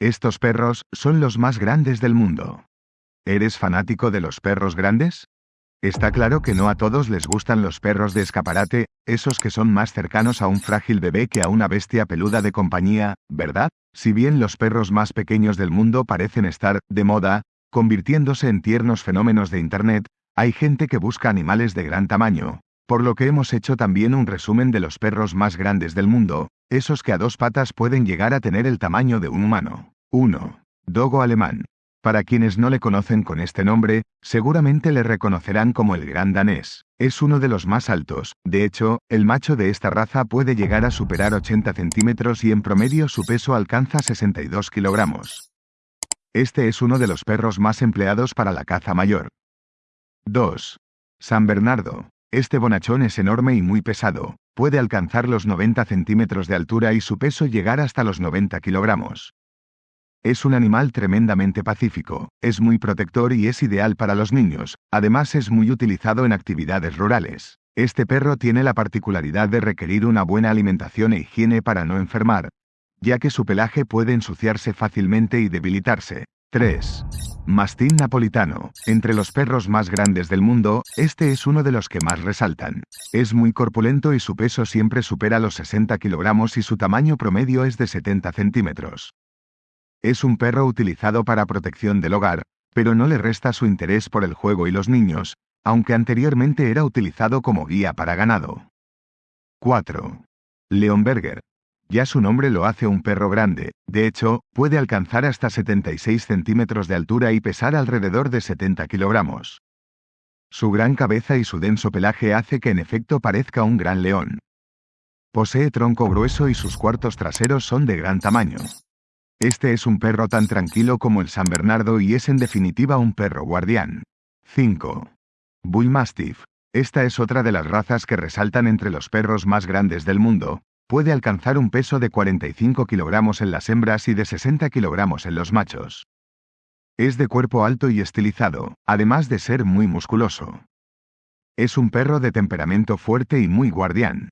Estos perros son los más grandes del mundo. ¿Eres fanático de los perros grandes? Está claro que no a todos les gustan los perros de escaparate, esos que son más cercanos a un frágil bebé que a una bestia peluda de compañía, ¿verdad? Si bien los perros más pequeños del mundo parecen estar, de moda, convirtiéndose en tiernos fenómenos de Internet, hay gente que busca animales de gran tamaño, por lo que hemos hecho también un resumen de los perros más grandes del mundo, esos que a dos patas pueden llegar a tener el tamaño de un humano. 1. Dogo alemán. Para quienes no le conocen con este nombre, seguramente le reconocerán como el gran danés. Es uno de los más altos, de hecho, el macho de esta raza puede llegar a superar 80 centímetros y en promedio su peso alcanza 62 kilogramos. Este es uno de los perros más empleados para la caza mayor. 2. San Bernardo. Este bonachón es enorme y muy pesado, puede alcanzar los 90 centímetros de altura y su peso llegar hasta los 90 kilogramos. Es un animal tremendamente pacífico, es muy protector y es ideal para los niños, además es muy utilizado en actividades rurales. Este perro tiene la particularidad de requerir una buena alimentación e higiene para no enfermar, ya que su pelaje puede ensuciarse fácilmente y debilitarse. 3. Mastín napolitano. Entre los perros más grandes del mundo, este es uno de los que más resaltan. Es muy corpulento y su peso siempre supera los 60 kilogramos y su tamaño promedio es de 70 centímetros. Es un perro utilizado para protección del hogar, pero no le resta su interés por el juego y los niños, aunque anteriormente era utilizado como guía para ganado. 4. Leonberger. Ya su nombre lo hace un perro grande, de hecho, puede alcanzar hasta 76 centímetros de altura y pesar alrededor de 70 kilogramos. Su gran cabeza y su denso pelaje hace que en efecto parezca un gran león. Posee tronco grueso y sus cuartos traseros son de gran tamaño. Este es un perro tan tranquilo como el San Bernardo y es en definitiva un perro guardián. 5. Bull Mastiff. Esta es otra de las razas que resaltan entre los perros más grandes del mundo. Puede alcanzar un peso de 45 kilogramos en las hembras y de 60 kilogramos en los machos. Es de cuerpo alto y estilizado, además de ser muy musculoso. Es un perro de temperamento fuerte y muy guardián.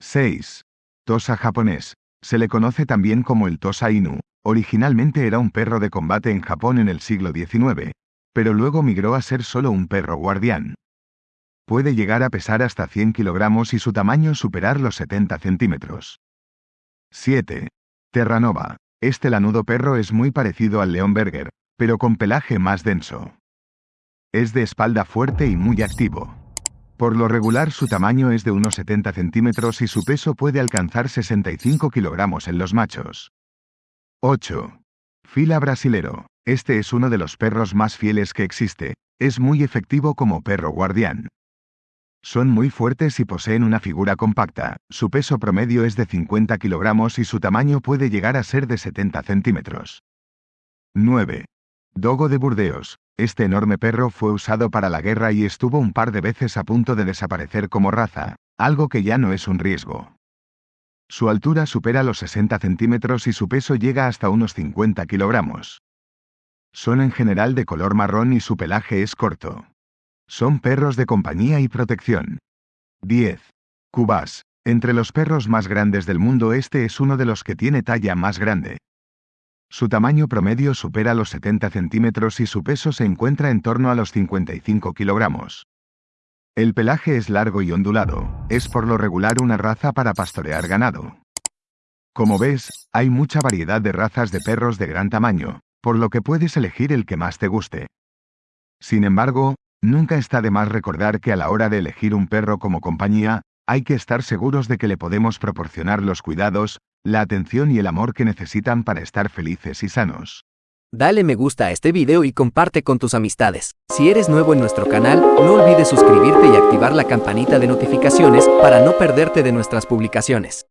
6. Tosa japonés. Se le conoce también como el Tosa Inu, Originalmente era un perro de combate en Japón en el siglo XIX, pero luego migró a ser solo un perro guardián. Puede llegar a pesar hasta 100 kilogramos y su tamaño superar los 70 centímetros. 7. Terranova. Este lanudo perro es muy parecido al Leonberger, pero con pelaje más denso. Es de espalda fuerte y muy activo. Por lo regular su tamaño es de unos 70 centímetros y su peso puede alcanzar 65 kilogramos en los machos. 8. Fila brasilero. Este es uno de los perros más fieles que existe. Es muy efectivo como perro guardián. Son muy fuertes y poseen una figura compacta. Su peso promedio es de 50 kilogramos y su tamaño puede llegar a ser de 70 centímetros. 9. Dogo de Burdeos. Este enorme perro fue usado para la guerra y estuvo un par de veces a punto de desaparecer como raza, algo que ya no es un riesgo. Su altura supera los 60 centímetros y su peso llega hasta unos 50 kilogramos. Son en general de color marrón y su pelaje es corto. Son perros de compañía y protección. 10. Cubas. Entre los perros más grandes del mundo este es uno de los que tiene talla más grande. Su tamaño promedio supera los 70 centímetros y su peso se encuentra en torno a los 55 kilogramos. El pelaje es largo y ondulado, es por lo regular una raza para pastorear ganado. Como ves, hay mucha variedad de razas de perros de gran tamaño, por lo que puedes elegir el que más te guste. Sin embargo, nunca está de más recordar que a la hora de elegir un perro como compañía, hay que estar seguros de que le podemos proporcionar los cuidados, la atención y el amor que necesitan para estar felices y sanos. Dale me gusta a este video y comparte con tus amistades. Si eres nuevo en nuestro canal, no olvides suscribirte y activar la campanita de notificaciones para no perderte de nuestras publicaciones.